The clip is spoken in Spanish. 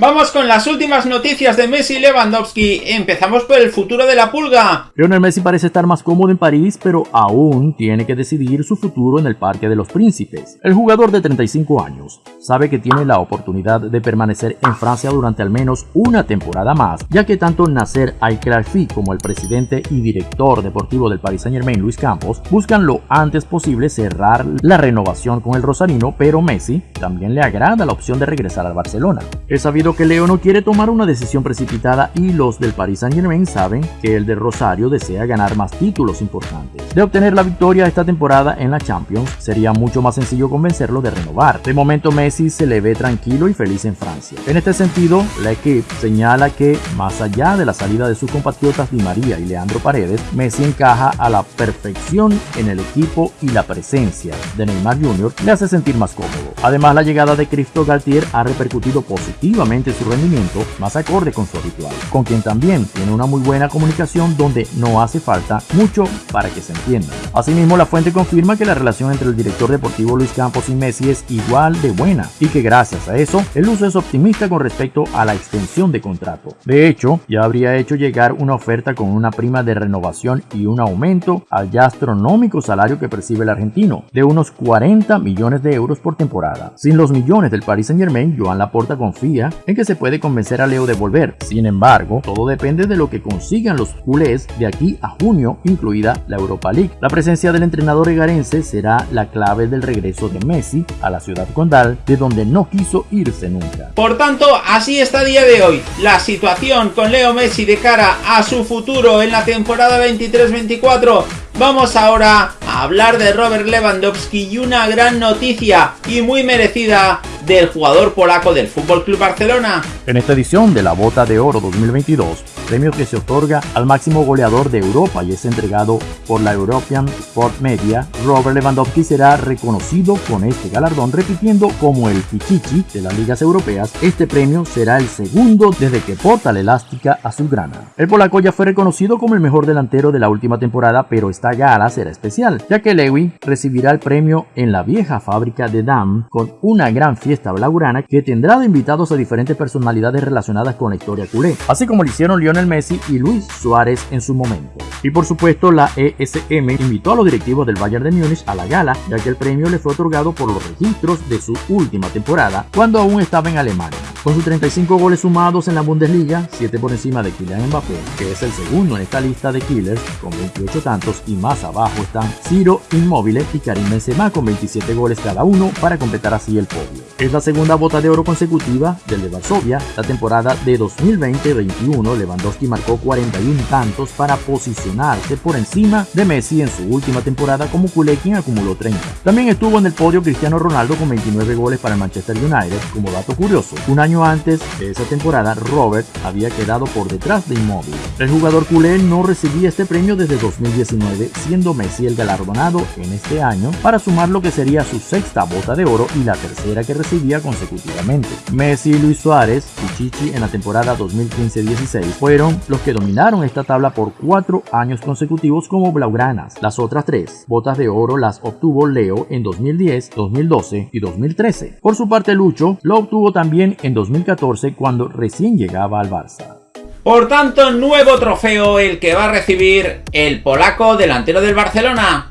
Vamos con las últimas noticias de Messi Lewandowski. Empezamos por el futuro de la pulga. Lionel Messi parece estar más cómodo en París, pero aún tiene que decidir su futuro en el Parque de los Príncipes. El jugador de 35 años sabe que tiene la oportunidad de permanecer en Francia durante al menos una temporada más, ya que tanto Nasser Al-Khelaifi como el presidente y director deportivo del Paris Saint Germain, Luis Campos, buscan lo antes posible cerrar la renovación con el rosarino, pero Messi también le agrada la opción de regresar al Barcelona. Es sabido que Leo no quiere tomar una decisión precipitada y los del Paris Saint Germain saben que el de Rosario desea ganar más títulos importantes. De obtener la victoria esta temporada en la Champions, sería mucho más sencillo convencerlo de renovar. De momento Messi se le ve tranquilo y feliz en Francia. En este sentido, la equipe señala que, más allá de la salida de sus compatriotas Di María y Leandro Paredes, Messi encaja a la perfección en el equipo y la presencia de Neymar Jr. le hace sentir más cómodo. Además, la llegada de Cristo Galtier ha repercutido positivamente su rendimiento, más acorde con su habitual, con quien también tiene una muy buena comunicación donde no hace falta mucho para que se entienda. Asimismo, la fuente confirma que la relación entre el director deportivo Luis Campos y Messi es igual de buena y que gracias a eso, el uso es optimista con respecto a la extensión de contrato. De hecho, ya habría hecho llegar una oferta con una prima de renovación y un aumento al ya astronómico salario que percibe el argentino, de unos 40 millones de euros por temporada. Sin los millones del Paris Saint Germain, Joan Laporta confía que se puede convencer a Leo de volver. Sin embargo, todo depende de lo que consigan los culés de aquí a junio, incluida la Europa League. La presencia del entrenador egarense será la clave del regreso de Messi a la ciudad condal, de donde no quiso irse nunca. Por tanto, así está día de hoy la situación con Leo Messi de cara a su futuro en la temporada 23-24. Vamos ahora a hablar de Robert Lewandowski y una gran noticia y muy merecida del jugador polaco del Fútbol Club Barcelona. En esta edición de la Bota de Oro 2022, premio que se otorga al máximo goleador de Europa y es entregado por la European Sport Media, Robert Lewandowski será reconocido con este galardón repitiendo como el Pichichi de las ligas europeas. Este premio será el segundo desde que porta la elástica azulgrana. El polaco ya fue reconocido como el mejor delantero de la última temporada, pero esta gala será especial, ya que Lewy recibirá el premio en la vieja fábrica de Dam con una gran fiesta fiesta blaugrana que tendrá de invitados a diferentes personalidades relacionadas con la historia culé, así como lo hicieron Lionel Messi y Luis Suárez en su momento. Y por supuesto la ESM invitó a los directivos del Bayern de Múnich a la gala, ya que el premio le fue otorgado por los registros de su última temporada, cuando aún estaba en Alemania. Con sus 35 goles sumados en la Bundesliga, 7 por encima de Kylian Mbappé, que es el segundo en esta lista de killers con 28 tantos y más abajo están Ciro Immobile y Karim Benzema con 27 goles cada uno para completar así el podio. Es la segunda bota de oro consecutiva del de Varsovia. La temporada de 2020-21 Lewandowski marcó 41 tantos para posicionarse por encima de Messi en su última temporada como culé quien acumuló 30. También estuvo en el podio Cristiano Ronaldo con 29 goles para el Manchester United. Como dato curioso, un año antes de esa temporada, Robert había quedado por detrás de Immobile. El jugador culé no recibía este premio desde 2019, siendo Messi el galardonado en este año para sumar lo que sería su sexta bota de oro y la tercera que consecutivamente. Messi y Luis Suárez, Chichi en la temporada 2015-16, fueron los que dominaron esta tabla por cuatro años consecutivos como blaugranas. Las otras tres botas de oro las obtuvo Leo en 2010, 2012 y 2013. Por su parte, Lucho lo obtuvo también en 2014 cuando recién llegaba al Barça. Por tanto, nuevo trofeo el que va a recibir el polaco delantero del Barcelona.